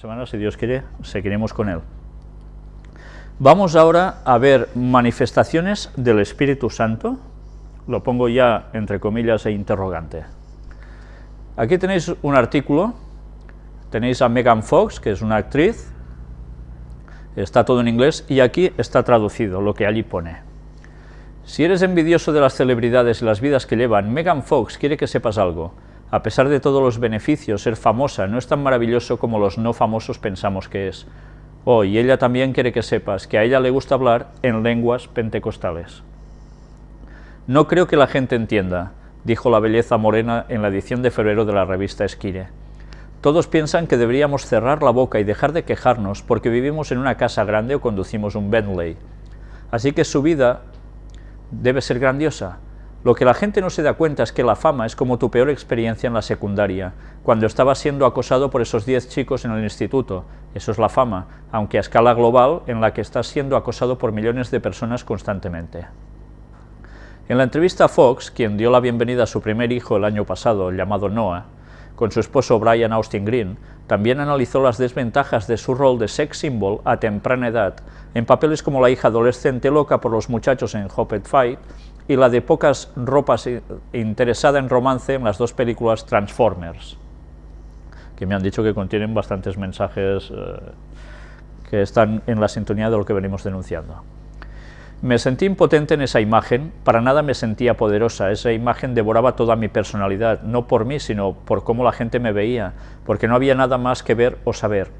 semana, si Dios quiere, seguiremos con él. Vamos ahora a ver manifestaciones del Espíritu Santo, lo pongo ya entre comillas e interrogante. Aquí tenéis un artículo, tenéis a Megan Fox, que es una actriz, está todo en inglés, y aquí está traducido lo que allí pone. Si eres envidioso de las celebridades y las vidas que llevan, Megan Fox quiere que sepas algo. A pesar de todos los beneficios, ser famosa no es tan maravilloso como los no famosos pensamos que es. Oh, y ella también quiere que sepas que a ella le gusta hablar en lenguas pentecostales. No creo que la gente entienda, dijo la belleza morena en la edición de febrero de la revista Esquire. Todos piensan que deberíamos cerrar la boca y dejar de quejarnos porque vivimos en una casa grande o conducimos un Bentley. Así que su vida debe ser grandiosa. Lo que la gente no se da cuenta es que la fama es como tu peor experiencia en la secundaria, cuando estabas siendo acosado por esos 10 chicos en el instituto. Eso es la fama, aunque a escala global, en la que estás siendo acosado por millones de personas constantemente. En la entrevista a Fox, quien dio la bienvenida a su primer hijo el año pasado, llamado Noah, con su esposo Brian Austin Green, también analizó las desventajas de su rol de sex symbol a temprana edad, en papeles como la hija adolescente loca por los muchachos en Hopped Fight y la de pocas ropas interesada en romance en las dos películas Transformers, que me han dicho que contienen bastantes mensajes eh, que están en la sintonía de lo que venimos denunciando. Me sentí impotente en esa imagen, para nada me sentía poderosa, esa imagen devoraba toda mi personalidad, no por mí, sino por cómo la gente me veía, porque no había nada más que ver o saber.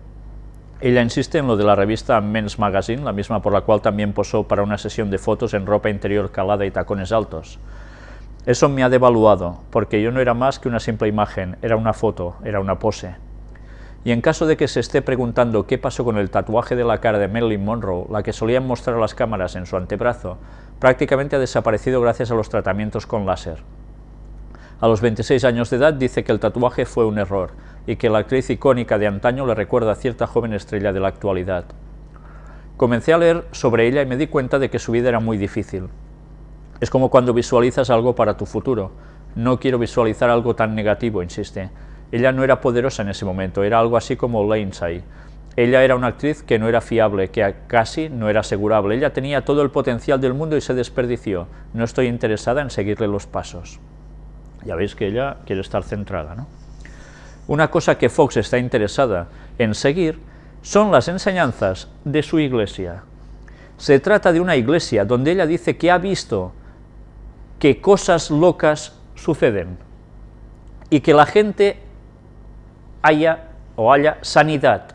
Ella insiste en lo de la revista Men's Magazine, la misma por la cual también posó para una sesión de fotos en ropa interior calada y tacones altos. Eso me ha devaluado, porque yo no era más que una simple imagen, era una foto, era una pose. Y en caso de que se esté preguntando qué pasó con el tatuaje de la cara de Marilyn Monroe, la que solían mostrar las cámaras en su antebrazo, prácticamente ha desaparecido gracias a los tratamientos con láser. A los 26 años de edad dice que el tatuaje fue un error y que la actriz icónica de antaño le recuerda a cierta joven estrella de la actualidad. Comencé a leer sobre ella y me di cuenta de que su vida era muy difícil. Es como cuando visualizas algo para tu futuro. No quiero visualizar algo tan negativo, insiste. Ella no era poderosa en ese momento, era algo así como Lindsay. Ella era una actriz que no era fiable, que casi no era asegurable. Ella tenía todo el potencial del mundo y se desperdició. No estoy interesada en seguirle los pasos. Ya veis que ella quiere estar centrada. ¿no? Una cosa que Fox está interesada en seguir son las enseñanzas de su iglesia. Se trata de una iglesia donde ella dice que ha visto que cosas locas suceden y que la gente haya o haya sanidad.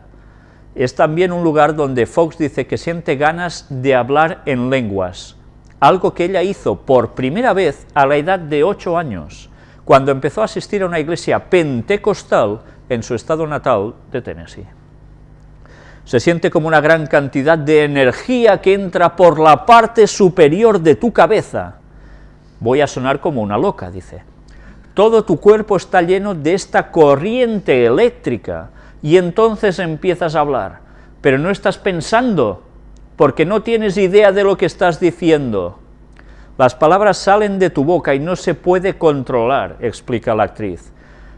Es también un lugar donde Fox dice que siente ganas de hablar en lenguas, algo que ella hizo por primera vez a la edad de ocho años, cuando empezó a asistir a una iglesia pentecostal en su estado natal de Tennessee. Se siente como una gran cantidad de energía que entra por la parte superior de tu cabeza. Voy a sonar como una loca, dice todo tu cuerpo está lleno de esta corriente eléctrica, y entonces empiezas a hablar, pero no estás pensando, porque no tienes idea de lo que estás diciendo. Las palabras salen de tu boca y no se puede controlar, explica la actriz.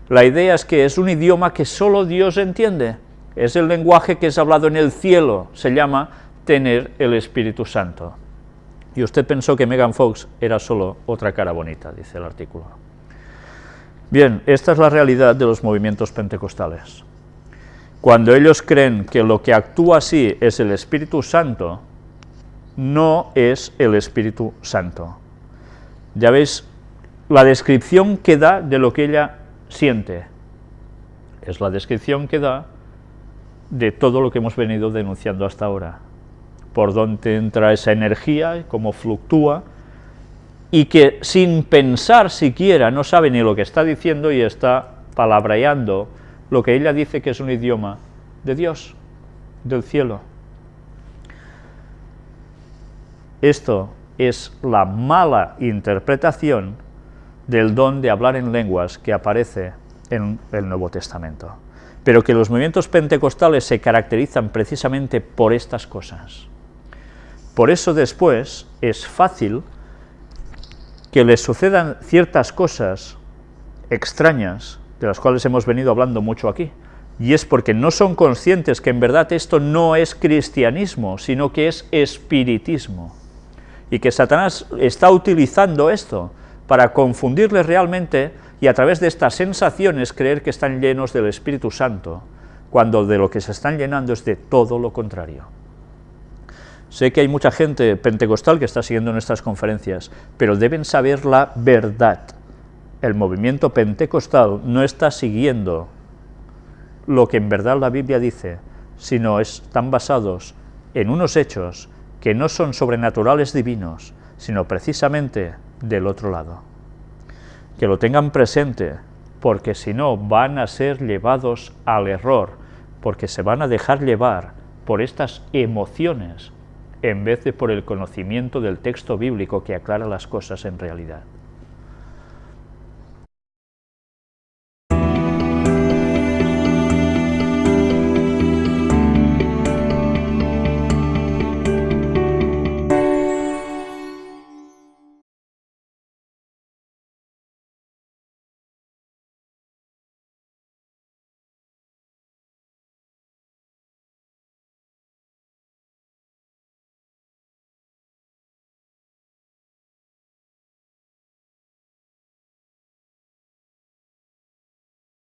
La idea es que es un idioma que solo Dios entiende, es el lenguaje que es hablado en el cielo, se llama tener el Espíritu Santo. Y usted pensó que Megan Fox era solo otra cara bonita, dice el artículo. Bien, esta es la realidad de los movimientos pentecostales. Cuando ellos creen que lo que actúa así es el Espíritu Santo, no es el Espíritu Santo. Ya veis, la descripción que da de lo que ella siente es la descripción que da de todo lo que hemos venido denunciando hasta ahora. Por dónde entra esa energía, cómo fluctúa, y que sin pensar siquiera no sabe ni lo que está diciendo y está palabreando lo que ella dice que es un idioma de Dios, del cielo. Esto es la mala interpretación del don de hablar en lenguas que aparece en el Nuevo Testamento, pero que los movimientos pentecostales se caracterizan precisamente por estas cosas. Por eso después es fácil que les sucedan ciertas cosas extrañas, de las cuales hemos venido hablando mucho aquí, Y es porque no son conscientes que en verdad esto no es cristianismo, sino que es espiritismo. Y que Satanás está utilizando esto para confundirles realmente y a través de estas sensaciones creer que están llenos del Espíritu Santo, cuando de lo que se están llenando es de todo lo contrario. Sé que hay mucha gente pentecostal que está siguiendo nuestras conferencias, pero deben saber la verdad. El movimiento pentecostal no está siguiendo lo que en verdad la Biblia dice, sino están basados en unos hechos que no son sobrenaturales divinos, sino precisamente del otro lado. Que lo tengan presente, porque si no van a ser llevados al error, porque se van a dejar llevar por estas emociones en vez de por el conocimiento del texto bíblico que aclara las cosas en realidad.